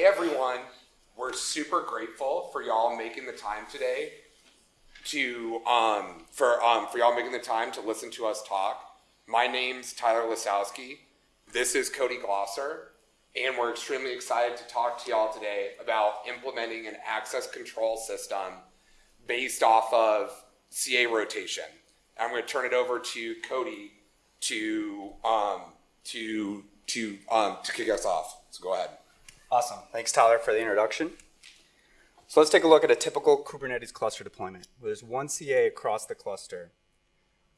Hey everyone, we're super grateful for y'all making the time today to um, for um, for y'all making the time to listen to us talk. My name's Tyler Lisowski. This is Cody Glosser, and we're extremely excited to talk to y'all today about implementing an access control system based off of CA rotation. I'm going to turn it over to Cody to um, to to um, to kick us off. So go ahead. Awesome. Thanks, Tyler, for the introduction. So let's take a look at a typical Kubernetes cluster deployment. There's one CA across the cluster.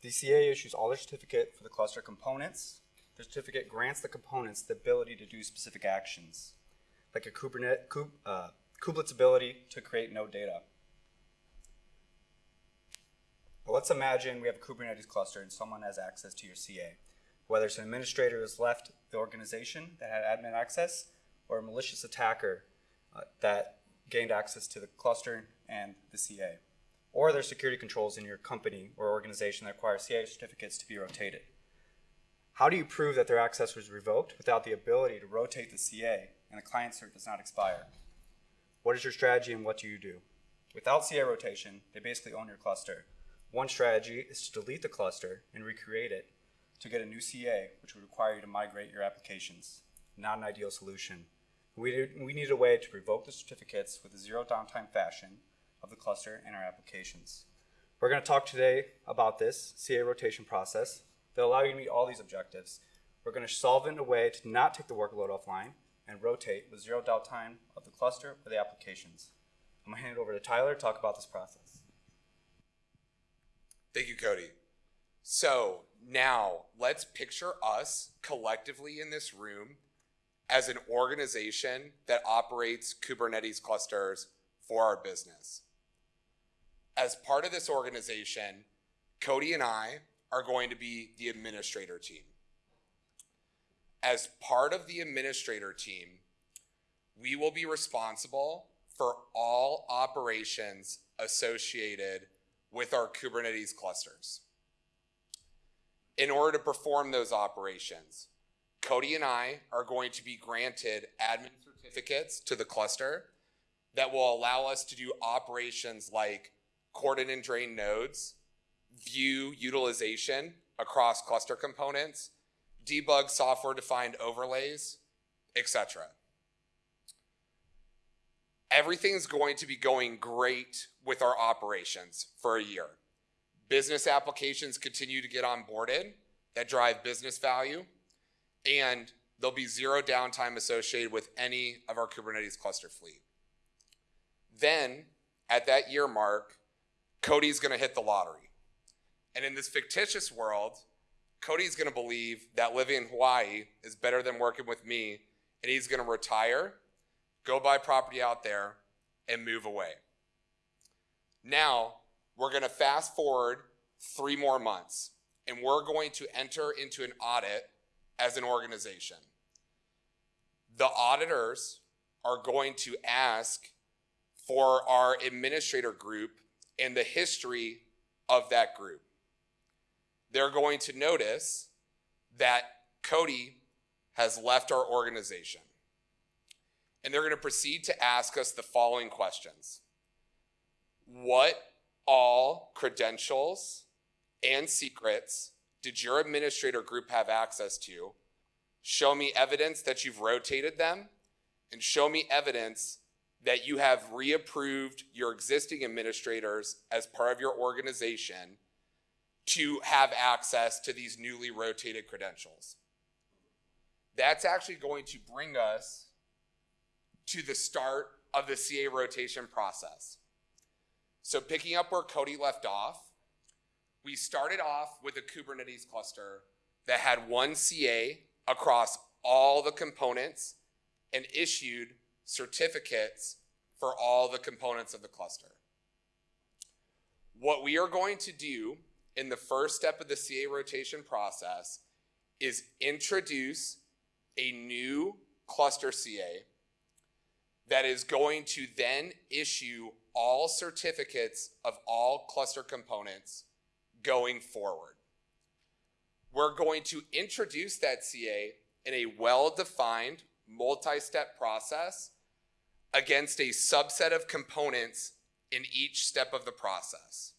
The CA issues all the certificate for the cluster components. The certificate grants the components the ability to do specific actions, like a Kubernetes, kub, uh, kubelets ability to create node data. But let's imagine we have a Kubernetes cluster and someone has access to your CA. Whether it's an administrator who's left the organization that had admin access, or a malicious attacker uh, that gained access to the cluster and the CA. Or there's security controls in your company or organization that require CA certificates to be rotated. How do you prove that their access was revoked without the ability to rotate the CA and the client cert does not expire? What is your strategy and what do you do? Without CA rotation, they basically own your cluster. One strategy is to delete the cluster and recreate it to get a new CA, which would require you to migrate your applications. Not an ideal solution. We, we need a way to revoke the certificates with a zero downtime fashion of the cluster and our applications. We're going to talk today about this CA rotation process that allow you to meet all these objectives. We're going to solve in a way to not take the workload offline and rotate with zero downtime of the cluster or the applications. I'm going to hand it over to Tyler to talk about this process. Thank you, Cody. So now let's picture us collectively in this room as an organization that operates Kubernetes clusters for our business. As part of this organization, Cody and I are going to be the administrator team. As part of the administrator team, we will be responsible for all operations associated with our Kubernetes clusters. In order to perform those operations, Cody and I are going to be granted admin certificates to the cluster that will allow us to do operations like cordon and drain nodes, view utilization across cluster components, debug software-defined overlays, etc. Everything's going to be going great with our operations for a year. Business applications continue to get onboarded that drive business value and there'll be zero downtime associated with any of our Kubernetes cluster fleet. Then, at that year mark, Cody's going to hit the lottery. And in this fictitious world, Cody's going to believe that living in Hawaii is better than working with me, and he's going to retire, go buy property out there, and move away. Now, we're going to fast forward three more months, and we're going to enter into an audit as an organization. The auditors are going to ask for our administrator group and the history of that group. They're going to notice that Cody has left our organization. And they're going to proceed to ask us the following questions. What all credentials and secrets did your administrator group have access to? Show me evidence that you've rotated them and show me evidence that you have reapproved your existing administrators as part of your organization to have access to these newly rotated credentials. That's actually going to bring us to the start of the CA rotation process. So picking up where Cody left off, we started off with a Kubernetes cluster that had one CA across all the components and issued certificates for all the components of the cluster. What we are going to do in the first step of the CA rotation process is introduce a new cluster CA that is going to then issue all certificates of all cluster components going forward. We're going to introduce that CA in a well-defined multi-step process against a subset of components in each step of the process.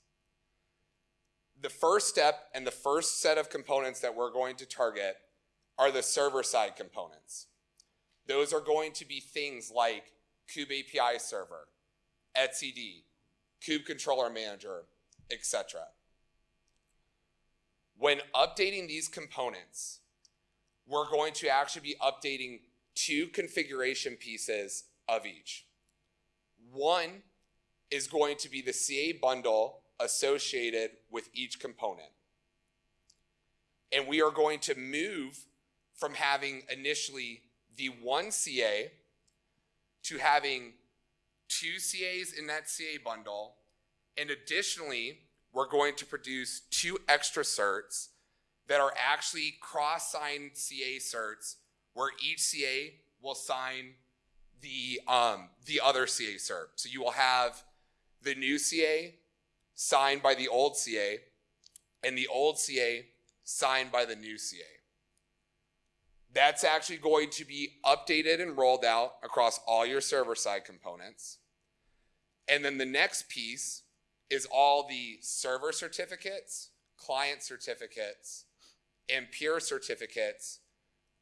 The first step and the first set of components that we're going to target are the server side components. Those are going to be things like Kube API server, etcd, Kube controller manager, etc. When updating these components, we're going to actually be updating two configuration pieces of each. One is going to be the CA bundle associated with each component. And we are going to move from having initially the one CA to having two CAs in that CA bundle. And additionally, we're going to produce two extra certs that are actually cross-signed CA certs where each CA will sign the, um, the other CA cert. So you will have the new CA signed by the old CA and the old CA signed by the new CA. That's actually going to be updated and rolled out across all your server side components. And then the next piece is all the server certificates, client certificates, and peer certificates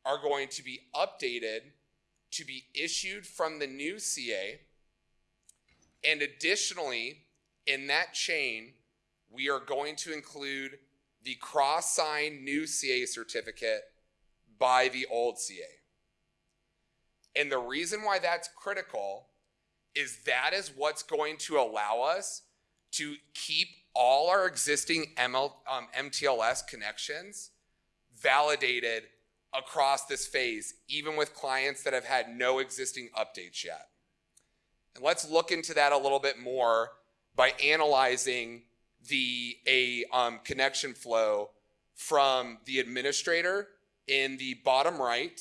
are going to be updated to be issued from the new CA. And additionally, in that chain, we are going to include the cross-signed new CA certificate by the old CA. And the reason why that's critical is that is what's going to allow us to keep all our existing ML, um, MTLS connections validated across this phase, even with clients that have had no existing updates yet. And let's look into that a little bit more by analyzing the a um, connection flow from the administrator in the bottom right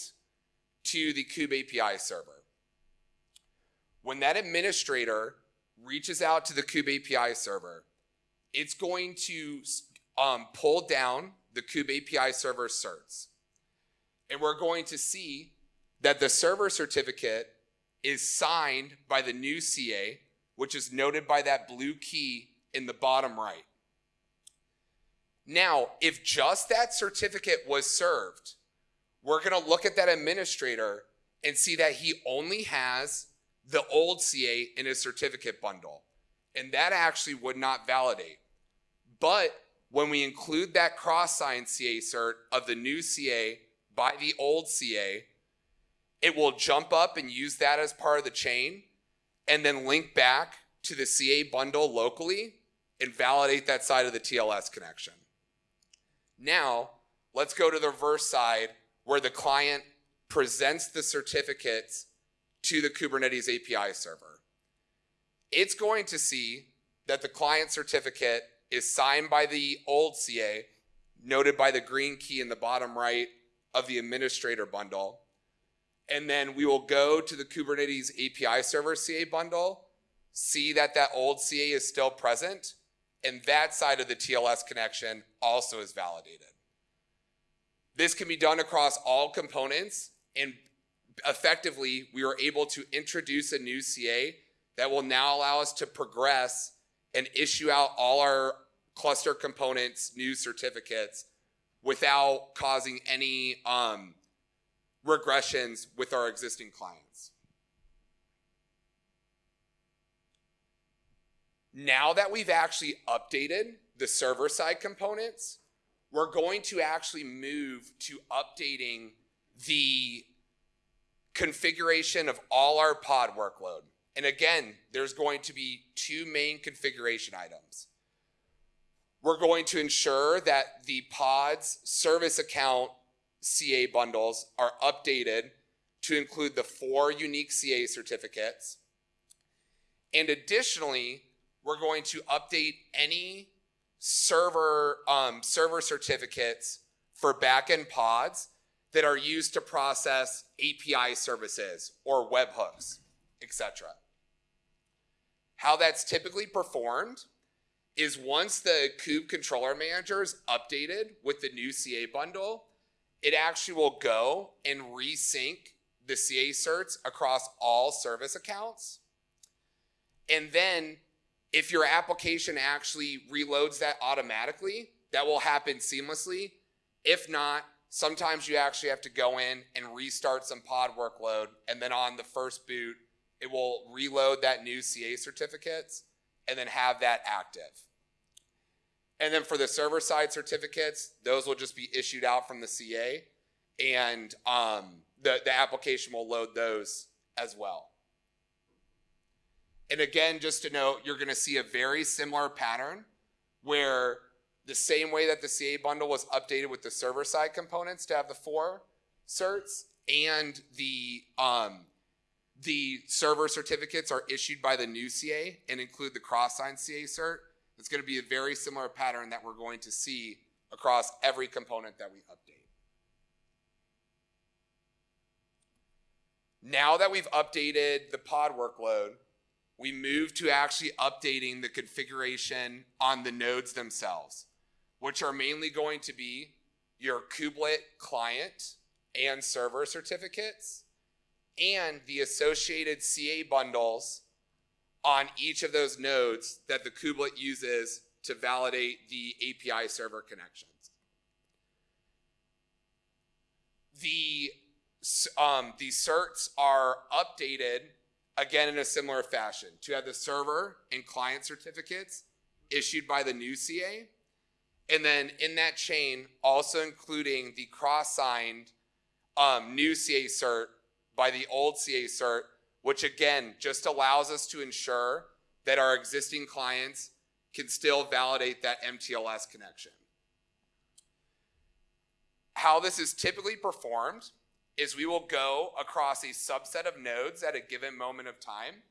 to the Kube API server. When that administrator reaches out to the Kube API server, it's going to um, pull down the Kube API server certs. And we're going to see that the server certificate is signed by the new CA, which is noted by that blue key in the bottom right. Now, if just that certificate was served, we're going to look at that administrator and see that he only has the old CA in a certificate bundle. And that actually would not validate. But when we include that cross-sign CA cert of the new CA by the old CA, it will jump up and use that as part of the chain and then link back to the CA bundle locally and validate that side of the TLS connection. Now, let's go to the reverse side where the client presents the certificates to the Kubernetes API server. It's going to see that the client certificate is signed by the old CA, noted by the green key in the bottom right of the administrator bundle. And then we will go to the Kubernetes API server CA bundle, see that that old CA is still present, and that side of the TLS connection also is validated. This can be done across all components and effectively we were able to introduce a new CA that will now allow us to progress and issue out all our cluster components new certificates without causing any um, regressions with our existing clients. Now that we've actually updated the server side components, we're going to actually move to updating the configuration of all our pod workload. And again, there's going to be two main configuration items. We're going to ensure that the pod's service account CA bundles are updated to include the four unique CA certificates. And additionally, we're going to update any server, um, server certificates for backend pods that are used to process API services or webhooks, etc. How that's typically performed is once the Kube controller manager is updated with the new CA bundle, it actually will go and resync the CA certs across all service accounts. And then if your application actually reloads that automatically, that will happen seamlessly. If not, sometimes you actually have to go in and restart some pod workload. And then on the first boot, it will reload that new CA certificates and then have that active. And then for the server side certificates, those will just be issued out from the CA and um, the, the application will load those as well. And again, just to note, you're going to see a very similar pattern where the same way that the CA bundle was updated with the server side components to have the four certs and the um, the server certificates are issued by the new CA and include the cross-sign CA cert. It's going to be a very similar pattern that we're going to see across every component that we update. Now that we've updated the pod workload, we move to actually updating the configuration on the nodes themselves, which are mainly going to be your kubelet client and server certificates and the associated CA bundles on each of those nodes that the kubelet uses to validate the API server connections. The, um, the certs are updated again in a similar fashion to have the server and client certificates issued by the new CA. And then in that chain, also including the cross-signed um, new CA cert by the old CA cert, which again just allows us to ensure that our existing clients can still validate that MTLS connection. How this is typically performed is we will go across a subset of nodes at a given moment of time,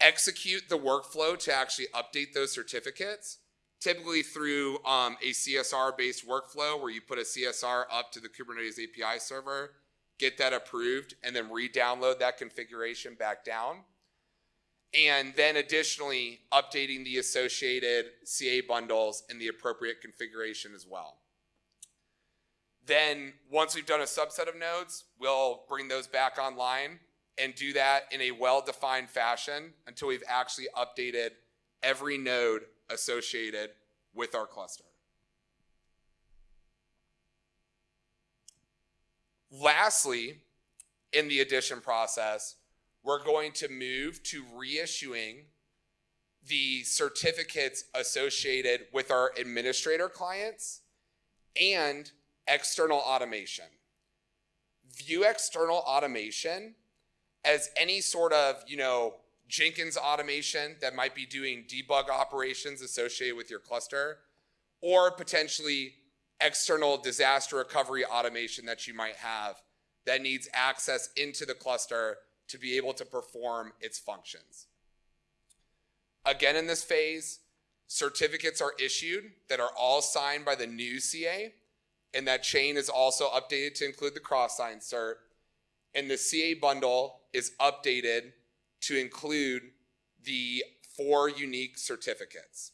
execute the workflow to actually update those certificates, typically through um, a CSR-based workflow where you put a CSR up to the Kubernetes API server, get that approved, and then re-download that configuration back down. And then additionally, updating the associated CA bundles in the appropriate configuration as well. Then once we've done a subset of nodes, we'll bring those back online and do that in a well-defined fashion until we've actually updated every node associated with our cluster. Lastly, in the addition process, we're going to move to reissuing the certificates associated with our administrator clients and external automation. View external automation as any sort of, you know, Jenkins automation that might be doing debug operations associated with your cluster, or potentially external disaster recovery automation that you might have that needs access into the cluster to be able to perform its functions. Again, in this phase, certificates are issued that are all signed by the new CA, and that chain is also updated to include the cross-sign cert, and the CA bundle is updated to include the four unique certificates.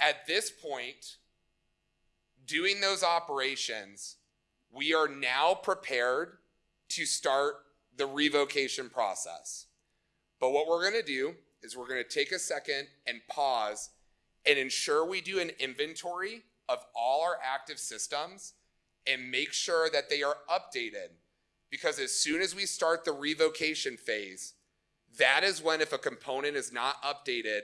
At this point, doing those operations, we are now prepared to start the revocation process. But what we're going to do is we're going to take a second and pause and ensure we do an inventory of all our active systems and make sure that they are updated. Because as soon as we start the revocation phase, that is when if a component is not updated,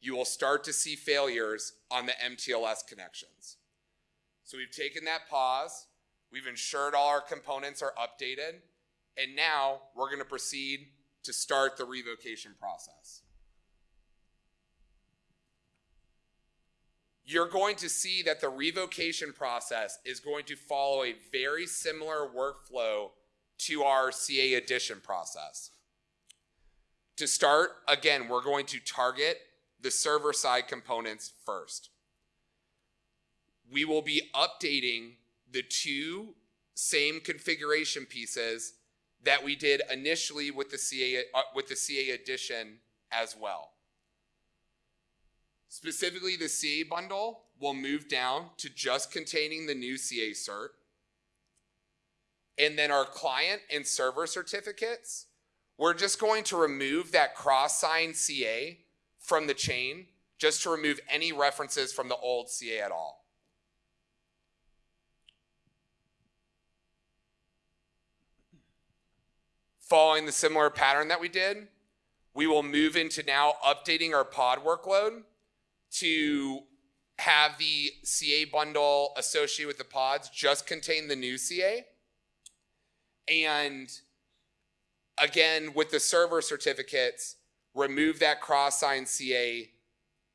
you will start to see failures on the MTLS connections. So we've taken that pause, we've ensured all our components are updated, and now we're going to proceed to start the revocation process. You're going to see that the revocation process is going to follow a very similar workflow to our CA addition process. To start, again, we're going to target the server side components first we will be updating the two same configuration pieces that we did initially with the CA uh, with the CA addition as well. Specifically, the CA bundle will move down to just containing the new CA cert. And then our client and server certificates, we're just going to remove that cross sign CA from the chain just to remove any references from the old CA at all. Following the similar pattern that we did, we will move into now updating our pod workload to have the CA bundle associated with the pods just contain the new CA. And again, with the server certificates, remove that cross sign CA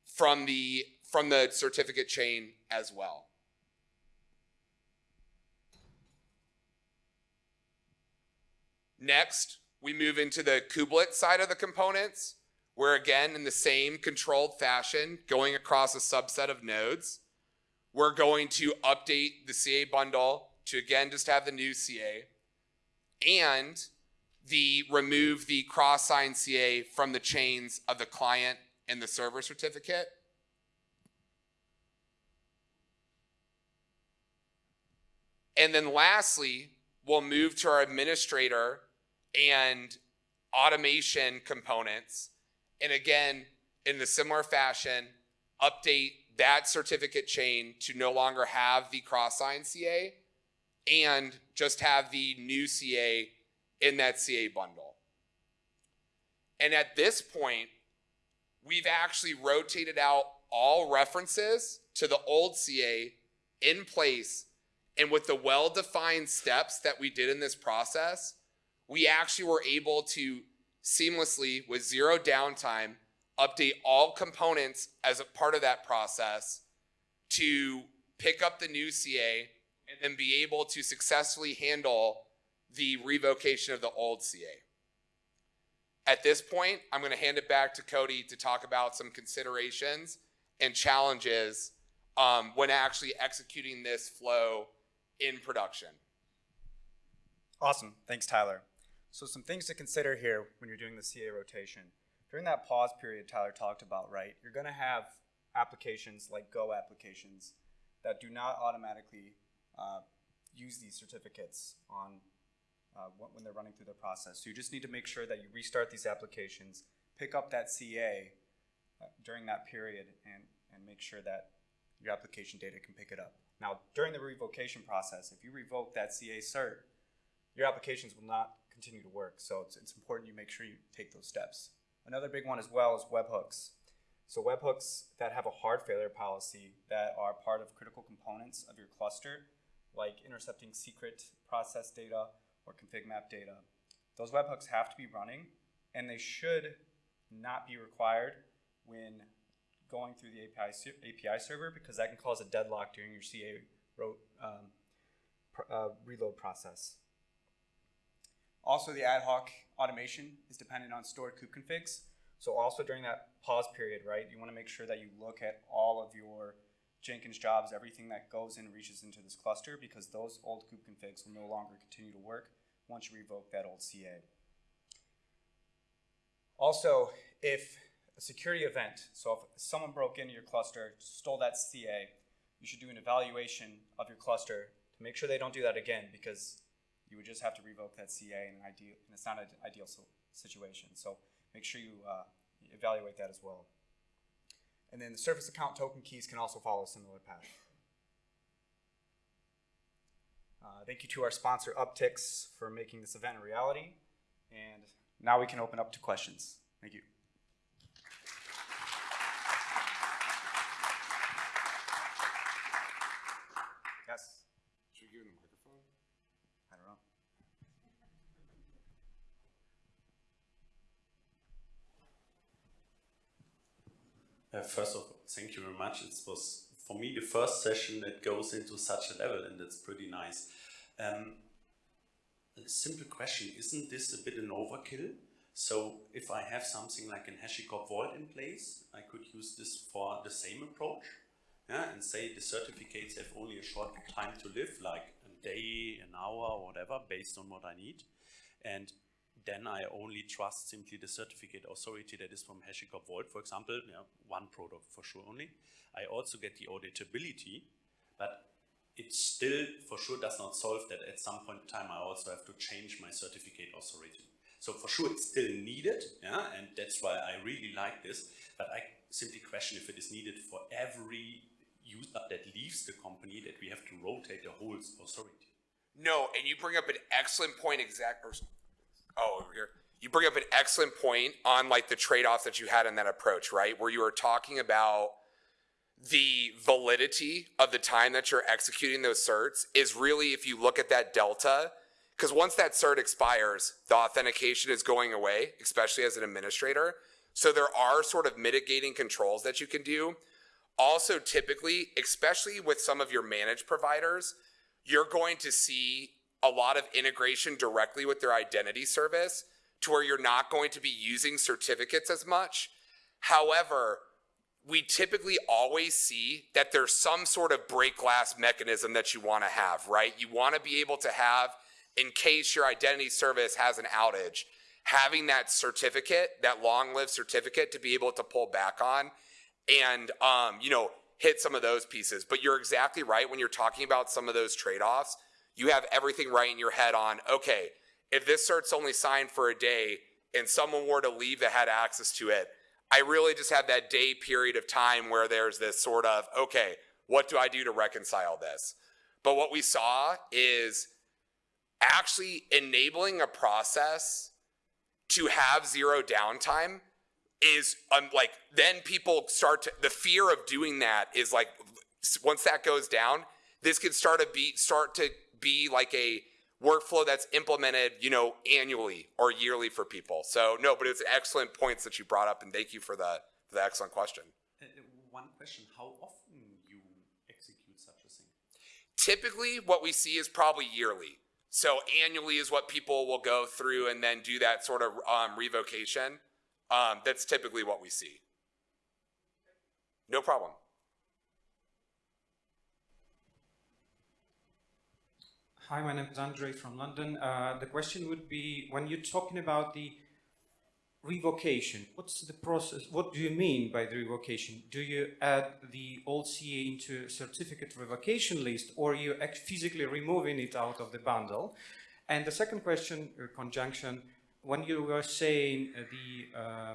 from the from the certificate chain as well. Next, we move into the kubelet side of the components, where again, in the same controlled fashion, going across a subset of nodes, we're going to update the CA bundle to again just have the new CA and the remove the cross sign CA from the chains of the client and the server certificate. And then lastly, we'll move to our administrator and automation components. And again, in the similar fashion, update that certificate chain to no longer have the cross sign CA and just have the new CA in that CA bundle. And at this point, we've actually rotated out all references to the old CA in place. And with the well-defined steps that we did in this process, we actually were able to seamlessly, with zero downtime, update all components as a part of that process to pick up the new CA and then be able to successfully handle the revocation of the old CA. At this point, I'm going to hand it back to Cody to talk about some considerations and challenges um, when actually executing this flow in production. Awesome. Thanks, Tyler. So some things to consider here when you're doing the CA rotation. During that pause period Tyler talked about, right, you're going to have applications like Go applications that do not automatically uh, use these certificates on uh, when they're running through the process. So you just need to make sure that you restart these applications, pick up that CA uh, during that period, and, and make sure that your application data can pick it up. Now, during the revocation process, if you revoke that CA cert, your applications will not continue to work. So it's, it's important you make sure you take those steps. Another big one as well is webhooks. So webhooks that have a hard failure policy that are part of critical components of your cluster, like intercepting secret process data or config map data. Those webhooks have to be running and they should not be required when going through the API, API server because that can cause a deadlock during your CA um, uh, reload process. Also, the ad hoc automation is dependent on stored kube configs. So also during that pause period, right, you want to make sure that you look at all of your Jenkins jobs, everything that goes in reaches into this cluster because those old kube configs will no longer continue to work once you revoke that old CA. Also, if a security event, so if someone broke into your cluster, stole that CA, you should do an evaluation of your cluster to make sure they don't do that again because you would just have to revoke that CA in an ideal, and it's not an ideal situation. So make sure you uh, evaluate that as well. And then the service account token keys can also follow a similar path. Uh, thank you to our sponsor Uptycs for making this event a reality. And now we can open up to questions. Thank you. Yes. Uh, first of all, thank you very much. It was for me the first session that goes into such a level, and that's pretty nice. Um, a simple question: Isn't this a bit an overkill? So if I have something like an HashiCorp Vault in place, I could use this for the same approach, yeah, and say the certificates have only a short time to live, like a day, an hour, whatever, based on what I need, and then I only trust simply the certificate authority that is from HashiCorp Vault, for example, one product for sure only. I also get the auditability, but it still for sure does not solve that at some point in time I also have to change my certificate authority. So for sure it's still needed, yeah, and that's why I really like this, but I simply question if it is needed for every user that leaves the company that we have to rotate the whole authority. No, and you bring up an excellent point. Exact. Or, oh, over here. You bring up an excellent point on like the trade-off that you had in that approach, right? Where you were talking about the validity of the time that you're executing those certs is really if you look at that delta, because once that cert expires, the authentication is going away, especially as an administrator. So there are sort of mitigating controls that you can do. Also, typically, especially with some of your managed providers, you're going to see a lot of integration directly with their identity service to where you're not going to be using certificates as much. However, we typically always see that there's some sort of break glass mechanism that you want to have, right? You want to be able to have, in case your identity service has an outage, having that certificate, that long lived certificate to be able to pull back on and, um, you know, hit some of those pieces. But you're exactly right when you're talking about some of those trade offs. You have everything right in your head on, okay, if this cert's only signed for a day and someone were to leave that had access to it, I really just have that day period of time where there's this sort of, okay, what do I do to reconcile this? But what we saw is actually enabling a process to have zero downtime is um, like then people start to the fear of doing that is like once that goes down this could start to be start to be like a workflow that's implemented, you know, annually or yearly for people. So no, but it's excellent points that you brought up, and thank you for the for the excellent question. Uh, one question: How often you execute such a thing? Typically, what we see is probably yearly. So annually is what people will go through and then do that sort of um, revocation. Um, that's typically what we see. No problem. Hi, my name is Andre from London. Uh, the question would be, when you're talking about the revocation, what's the process? What do you mean by the revocation? Do you add the old CA into certificate revocation list or you physically removing it out of the bundle? And the second question, uh, conjunction, when you were saying uh, the uh,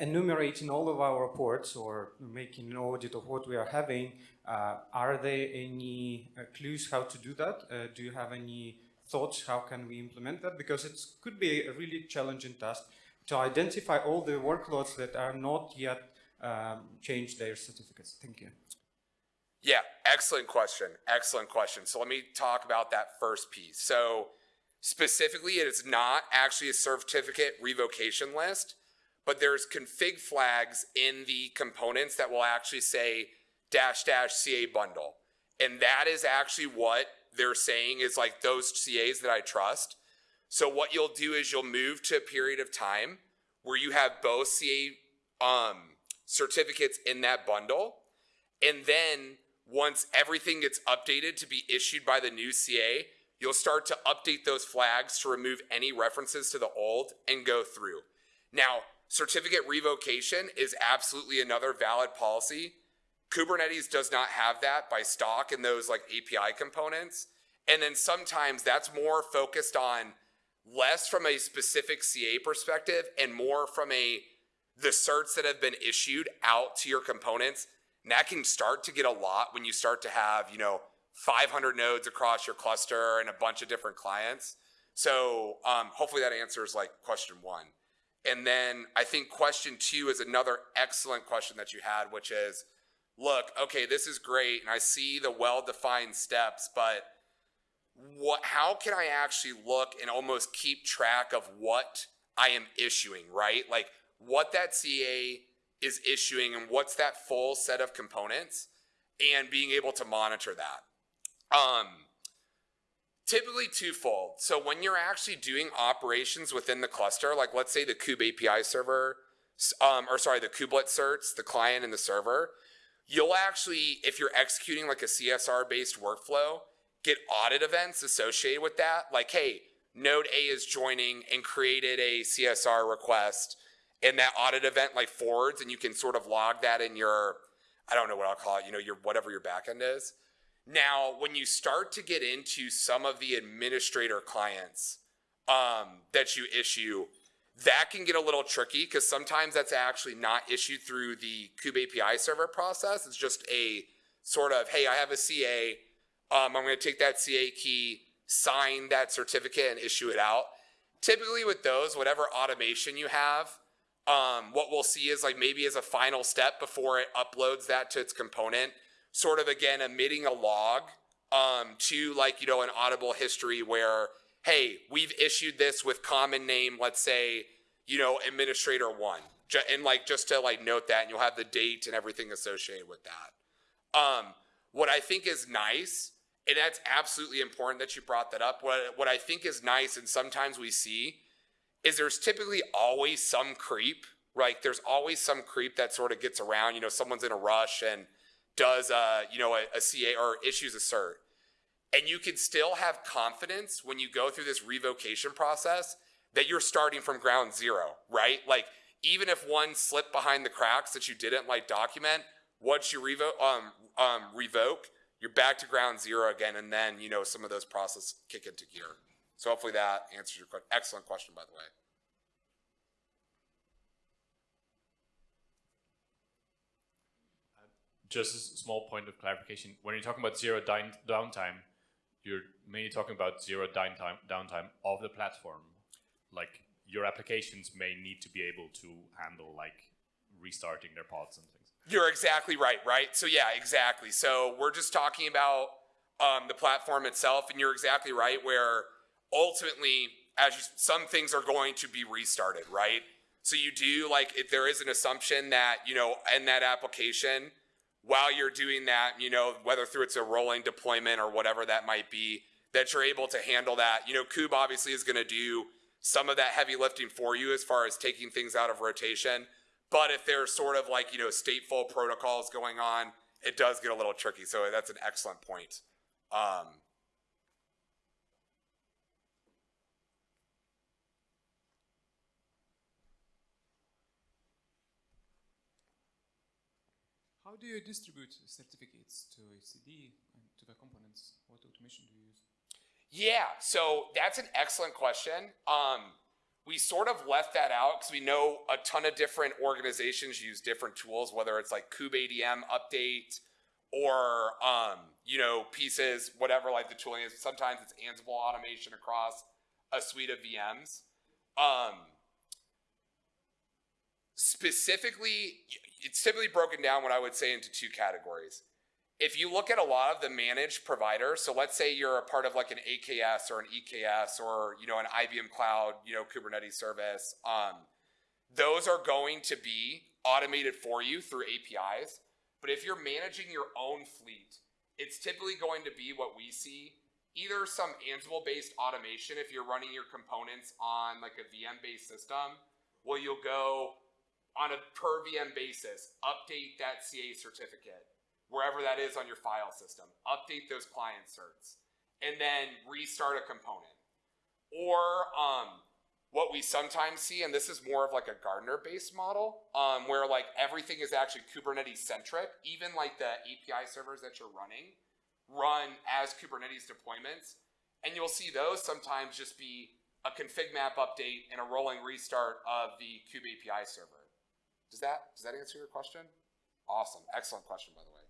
enumerating all of our reports or making an audit of what we are having, uh, are there any uh, clues how to do that? Uh, do you have any thoughts how can we implement that? Because it could be a really challenging task to identify all the workloads that are not yet um, changed their certificates. Thank you. Yeah, excellent question. Excellent question. So let me talk about that first piece. So specifically, it is not actually a certificate revocation list, but there's config flags in the components that will actually say dash dash CA bundle. And that is actually what they're saying is like those CAs that I trust. So what you'll do is you'll move to a period of time where you have both CA um, certificates in that bundle. And then once everything gets updated to be issued by the new CA, you'll start to update those flags to remove any references to the old and go through. Now, certificate revocation is absolutely another valid policy Kubernetes does not have that by stock in those like API components. And then sometimes that's more focused on less from a specific CA perspective and more from a the certs that have been issued out to your components. And that can start to get a lot when you start to have, you know, 500 nodes across your cluster and a bunch of different clients. So um, hopefully that answers like question one. And then I think question two is another excellent question that you had, which is, look, okay, this is great, and I see the well-defined steps, but what, how can I actually look and almost keep track of what I am issuing, right? Like what that CA is issuing and what's that full set of components and being able to monitor that. Um, typically twofold. So when you're actually doing operations within the cluster, like let's say the Kube API server, um, or sorry, the kubelet certs, the client and the server, you'll actually, if you're executing like a CSR based workflow, get audit events associated with that. Like, hey, node A is joining and created a CSR request and that audit event like forwards and you can sort of log that in your, I don't know what I'll call it, you know, your whatever your backend is. Now, when you start to get into some of the administrator clients um, that you issue, that can get a little tricky because sometimes that's actually not issued through the Kube API server process. It's just a sort of, hey, I have a CA. Um, I'm going to take that CA key, sign that certificate, and issue it out. Typically, with those, whatever automation you have, um, what we'll see is like maybe as a final step before it uploads that to its component, sort of again emitting a log um, to like you know an audible history where hey we've issued this with common name let's say you know administrator one. And like just to like note that and you'll have the date and everything associated with that. Um, what i think is nice and that's absolutely important that you brought that up what, what i think is nice and sometimes we see is there's typically always some creep right there's always some creep that sort of gets around you know someone's in a rush and does a, you know a, a CA or issues a cert, and you can still have confidence when you go through this revocation process that you're starting from ground zero, right? Like even if one slipped behind the cracks that you didn't like document, once you revoke um, um, revoke, you're back to ground zero again, and then you know some of those processes kick into gear. So hopefully that answers your question. Excellent question, by the way. Just a small point of clarification. When you're talking about zero downtime, you're mainly talking about zero downtime, downtime of the platform. Like your applications may need to be able to handle like restarting their pods and things. You're exactly right, right? So yeah, exactly. So we're just talking about um, the platform itself, and you're exactly right. Where ultimately, as you, some things are going to be restarted, right? So you do like if there is an assumption that you know in that application, while you're doing that, you know whether through it's a rolling deployment or whatever that might be, that you're able to handle that. You know, Kube obviously is going to do some of that heavy lifting for you as far as taking things out of rotation. But if there's sort of like, you know, stateful protocols going on, it does get a little tricky. So that's an excellent point. Um, How do you distribute certificates to etcd and to the components? What automation do you use? yeah, so that's an excellent question. Um, we sort of left that out because we know a ton of different organizations use different tools, whether it's like Kube ADM update or, um, you know, pieces, whatever like the tooling is. Sometimes it's Ansible automation across a suite of VMs. Um, specifically, it's typically broken down what I would say into two categories. If you look at a lot of the managed providers, so let's say you're a part of like an AKS or an EKS or you know an IBM Cloud, you know Kubernetes service, um, those are going to be automated for you through APIs. But if you're managing your own fleet, it's typically going to be what we see either some Ansible based automation if you're running your components on like a VM based system, well, you'll go on a per VM basis, update that CA certificate wherever that is on your file system, update those client certs, and then restart a component. Or um, what we sometimes see, and this is more of like a Gardener based model, um, where like everything is actually Kubernetes centric, even like the API servers that you're running run as Kubernetes deployments. And you'll see those sometimes just be a config map update and a rolling restart of the Kube API server. Does that does that answer your question? Awesome. Excellent question by the way.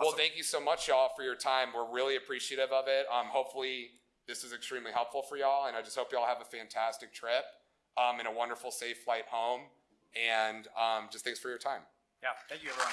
Well, thank you so much, y'all, for your time. We're really appreciative of it. Um, hopefully, this is extremely helpful for y'all, and I just hope y'all have a fantastic trip um, and a wonderful, safe flight home. And um, just thanks for your time. Yeah, thank you, everyone.